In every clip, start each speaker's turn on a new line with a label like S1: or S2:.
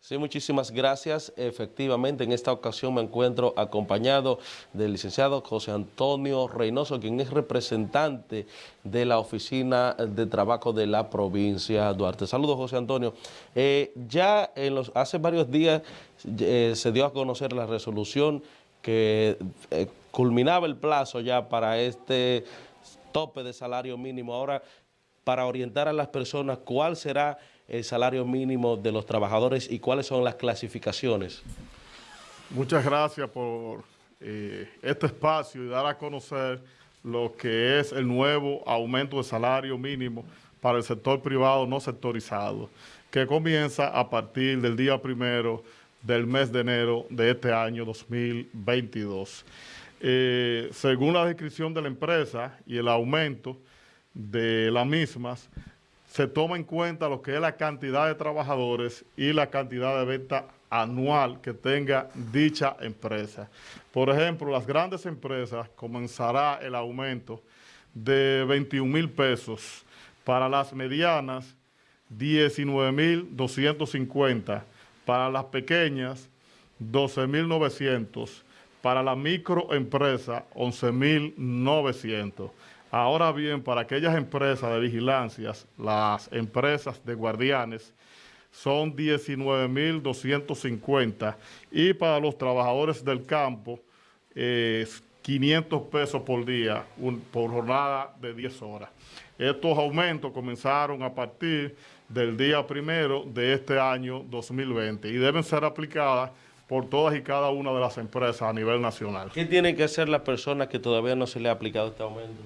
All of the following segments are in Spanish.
S1: Sí, muchísimas gracias. Efectivamente, en esta ocasión me encuentro acompañado del licenciado José Antonio Reynoso, quien es representante de la Oficina de Trabajo de la provincia Duarte. Saludos, José Antonio. Eh, ya hace varios días eh, se dio a conocer la resolución que eh, culminaba el plazo ya para este tope de salario mínimo. Ahora, para orientar a las personas, ¿cuál será el salario mínimo de los trabajadores y cuáles son las clasificaciones?
S2: Muchas gracias por eh, este espacio y dar a conocer lo que es el nuevo aumento de salario mínimo para el sector privado no sectorizado, que comienza a partir del día primero del mes de enero de este año 2022. Eh, según la descripción de la empresa y el aumento de las mismas, se toma en cuenta lo que es la cantidad de trabajadores y la cantidad de venta anual que tenga dicha empresa. Por ejemplo, las grandes empresas comenzará el aumento de 21 mil pesos, para las medianas 19 mil 250, para las pequeñas 12 mil 900, para la microempresa 11 mil 900. Ahora bien, para aquellas empresas de vigilancias, las empresas de guardianes, son 19.250 y para los trabajadores del campo, 500 pesos por día, por jornada de 10 horas. Estos aumentos comenzaron a partir del día primero de este año 2020 y deben ser aplicadas por todas y cada una de las empresas a nivel nacional.
S1: ¿Qué tienen que hacer las personas que todavía no se les ha aplicado este aumento?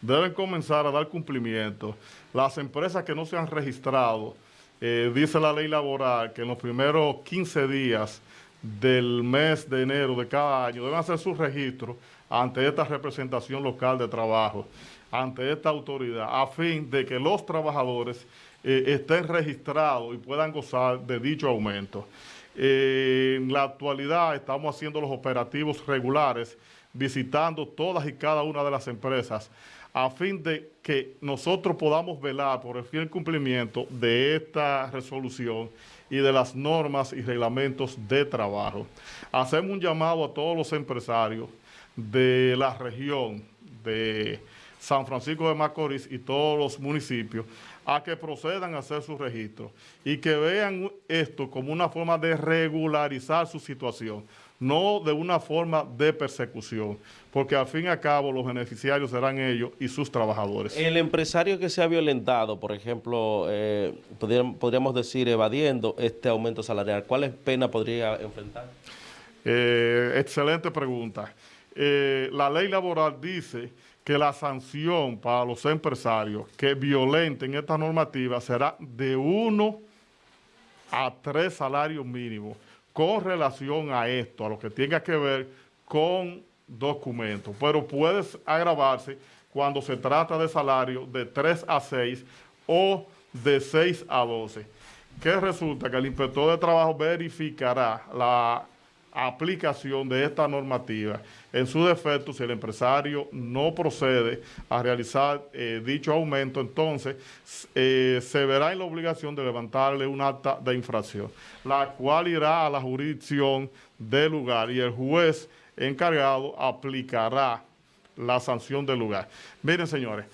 S2: Deben comenzar a dar cumplimiento. Las empresas que no se han registrado, eh, dice la ley laboral que en los primeros 15 días del mes de enero de cada año deben hacer su registro ante esta representación local de trabajo, ante esta autoridad, a fin de que los trabajadores eh, estén registrados y puedan gozar de dicho aumento. Eh, en la actualidad estamos haciendo los operativos regulares, visitando todas y cada una de las empresas a fin de que nosotros podamos velar por el fiel cumplimiento de esta resolución y de las normas y reglamentos de trabajo. Hacemos un llamado a todos los empresarios de la región de San Francisco de Macorís y todos los municipios a que procedan a hacer su registro y que vean esto como una forma de regularizar su situación no de una forma de persecución, porque al fin y al cabo los beneficiarios serán ellos y sus trabajadores.
S1: El empresario que se ha violentado, por ejemplo, eh, podríamos decir evadiendo este aumento salarial, ¿cuáles pena podría enfrentar?
S2: Eh, excelente pregunta. Eh, la ley laboral dice que la sanción para los empresarios que violenten esta normativa será de uno a tres salarios mínimos con relación a esto, a lo que tenga que ver con documentos, pero puede agravarse cuando se trata de salario de 3 a 6 o de 6 a 12. Que resulta que el inspector de trabajo verificará la aplicación de esta normativa. En su defecto, si el empresario no procede a realizar eh, dicho aumento, entonces eh, se verá en la obligación de levantarle un acta de infracción, la cual irá a la jurisdicción del lugar y el juez encargado aplicará la sanción del lugar. Miren, señores,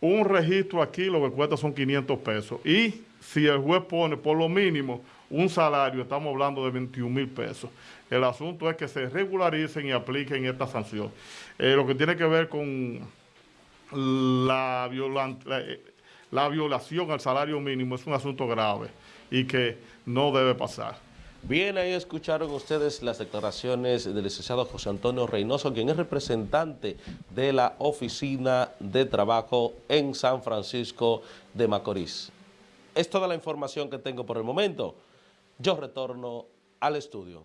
S2: un registro aquí lo que cuesta son 500 pesos y si el juez pone por lo mínimo un salario, estamos hablando de 21 mil pesos. El asunto es que se regularicen y apliquen esta sanción. Eh, lo que tiene que ver con la, eh, la violación al salario mínimo es un asunto grave y que no debe pasar.
S1: Bien, ahí escucharon ustedes las declaraciones del licenciado José Antonio Reynoso, quien es representante de la Oficina de Trabajo en San Francisco de Macorís. Es toda la información que tengo por el momento. Yo retorno al estudio.